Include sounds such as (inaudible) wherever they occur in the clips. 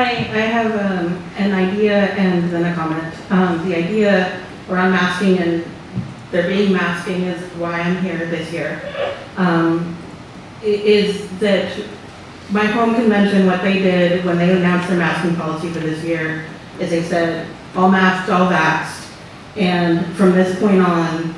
I have um, an idea and then a comment. Um, The idea around masking and there being masking is why I'm here this year. Um, Is that my home convention, what they did when they announced their masking policy for this year is they said, all masked, all vaxxed. And from this point on,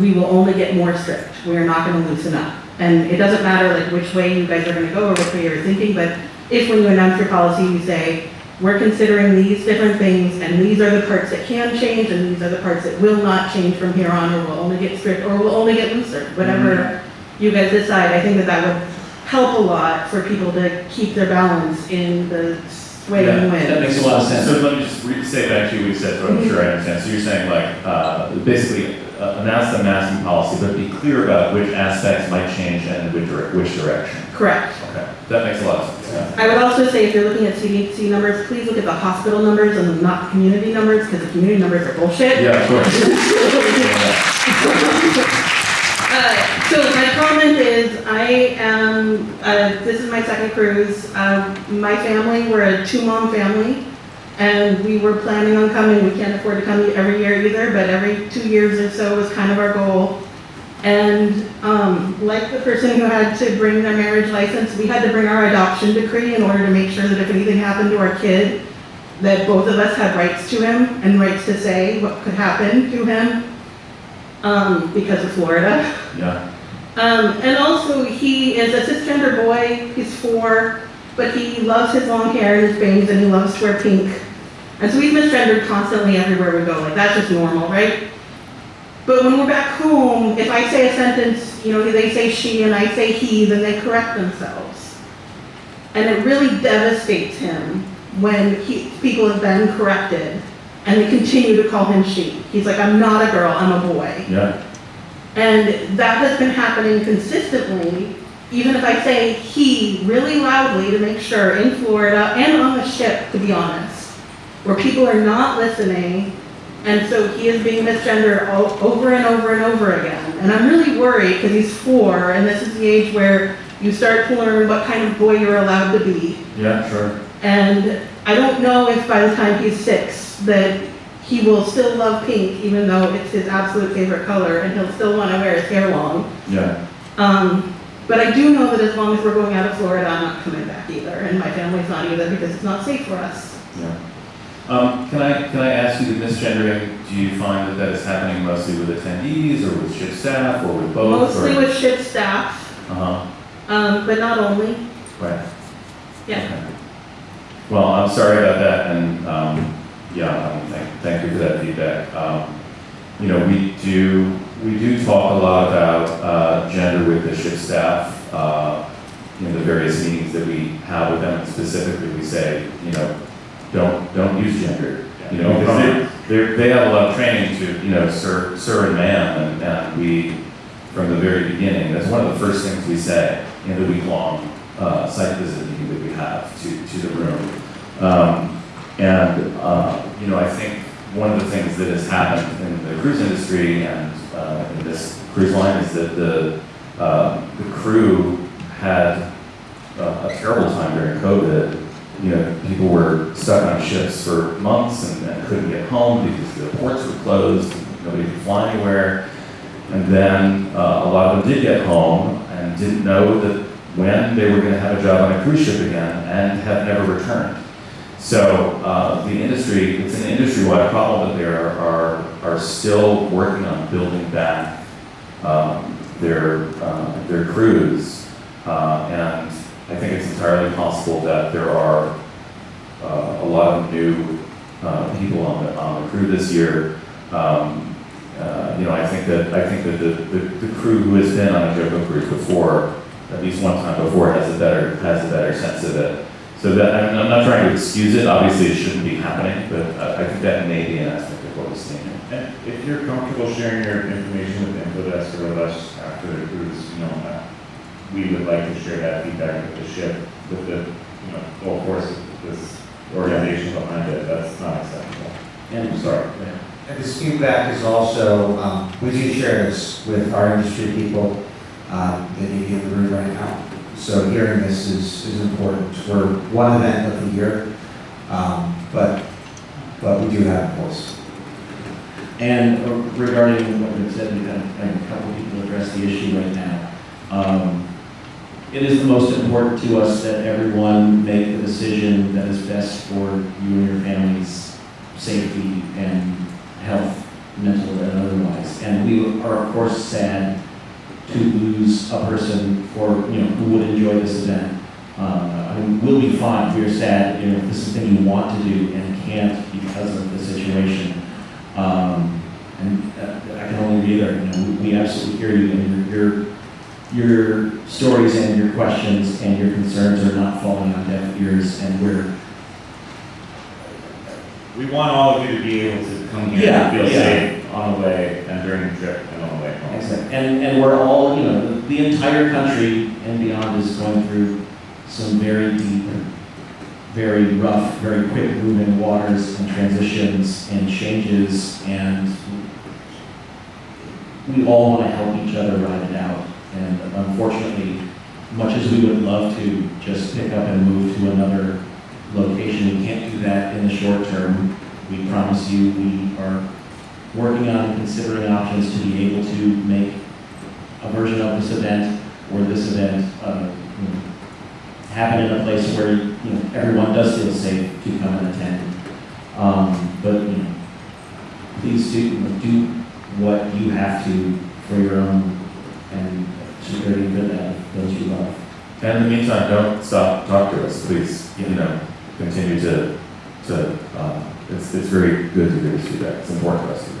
we will only get more strict. We are not going to loosen up. And it doesn't matter like which way you guys are going to go or which way you're thinking, but if when you announce your policy, you say, we're considering these different things, and these are the parts that can change, and these are the parts that will not change from here on, or will only get strict, or will only get looser, whatever you guys decide, I think that that would help a lot for people to keep their balance in the sway and Yeah, That makes a lot of sense. So let me just re- say back to you what you said, so I'm sure I understand. So you're saying like, uh, basically uh, announce the masking policy, but be clear about which aspects might change and which, which direction. Correct. Okay, that makes a lot of sense. I would also say if you're looking at CDC numbers, please look at the hospital numbers and not the community numbers, because the community numbers are bullshit. Yeah, of course. (laughs) Uh, So my comment is, I am, uh, this is my second cruise. Um, My family, we're a two-mom family, and we were planning on coming. We can't afford to come every year either, but every two years or so was kind of our goal. And um, like the person who had to bring their marriage license, we had to bring our adoption decree in order to make sure that if anything happened to our kid, that both of us had rights to him and rights to say what could happen to him um, because of Florida. Yeah, Um, and also, he is a cisgender boy, he's four, but he loves his long hair and his bangs, and he loves to wear pink. And so he's misgendered constantly everywhere we go, like, that's just normal, right? But when we're back home, if I say a sentence, you know, they say she and I say he, then they correct themselves. And it really devastates him when he, people have been corrected, and they continue to call him she. He's like, I'm not a girl, I'm a boy. yeah, And that has been happening consistently, even if I say he really loudly to make sure in Florida and on the ship, to be honest, where people are not listening. And so he is being misgendered over and over and over again. And I'm really worried because he's four and this is the age where you start to learn what kind of boy you're allowed to be. yeah, sure. And I don't know if by the time he's six, that he will still love pink, even though it's his absolute favorite color, and he'll still want to wear his hair long. Yeah, Um, but I do know that as long as we're going out of Florida, I'm not coming back either, and my family's not either, because it's not safe for us. yeah. Um, can I, can I ask you, the misgendering, do you find that that is happening mostly with attendees or with ship staff or with both? or- Mostly with ship staff, Uh-huh, um, but not only, right. yeah. Okay. Well, I'm sorry about that, and, um, yeah, thank, thank you for that feedback. Um, you know, we do, we do talk a lot about, uh, gender with the ship staff, uh, in the various meetings that we have with them, specifically, we say, you know, don't, don't use gender. You know, because they, they're, have a lot of training to, you know, sir, sir and ma'am, and, and we, from the very beginning, that's one of the first things we say in the week-long, uh, site visit meeting that we have to, to the room. Um, and, uh, you know, I think one of the things that has happened in the cruise industry and, uh, in this cruise line is that the, uh, the crew had a, a terrible time during COVID. You know, people were stuck on ships for months and, and couldn't get home because the ports were closed, nobody could fly anywhere. And then uh, a lot of them did get home and didn't know that when they were going to have a job on a cruise ship again and have never returned. So uh, the industry, it's an industry-wide problem that they are, are, are still working on building back um, their, uh, their crews. Uh, and I think it's entirely possible that there are uh, a lot of new uh, people on the, on the crew this year. Um, uh, you know, I think that I think that the, the, the crew who has been on a JoCo cruise before, at least one time before, has a better has a better sense of it. So that I'm, I'm not trying to excuse it. Obviously, it shouldn't be happening, but I, I think that may be an aspect of what we're seeing. And if you're comfortable sharing your information with Infodesk or us after the cruise, you know, uh, we would like to share that feedback with the ship, with the, you know, full force of this organization behind it. That's not acceptable. And I'm sorry. And this feedback is also, um, we do share this with our industry people, um, that may be in the room right now. so hearing this is, is important. We're one event of the year, um, but, but we do have a voice. And uh, regarding what you said, we've had had a couple people address the issue right now. It is the most important to us that everyone make the decision that is best for you and your family's safety and health, mental and otherwise. And we are, of course, sad to lose a person for, you know, who would enjoy this event. Uh, I mean, we'll be fine, we are sad, you know, if this is something you want to do and can't because of the situation. Um, and uh, I can only reiterate, you know, we absolutely hear you and your, your, your stories and your questions and your concerns are not falling on deaf ears and we're, We want all of you to be able to come here Yeah, and feel yeah. safe on the way and during the trip and on the way home. Exactly. and, and we're all, you know, the, the entire country and beyond is going through some very deep, very rough, very quick moving waters and transitions and changes and we all want to help each other ride it out. And unfortunately, much as we would love to just pick up and move to another location, we can't do that in the short term. We promise you, we are working on and considering options to be able to make a version of this event or this event uh, you know, happen in a place where you know everyone does feel safe to come and attend. Um, but you know, please do do what you have to for your own for that those you love. And in the meantime, don't stop, talk to us, please, you know, continue to, to, um, it's, it's very good to hear this feedback, it's important us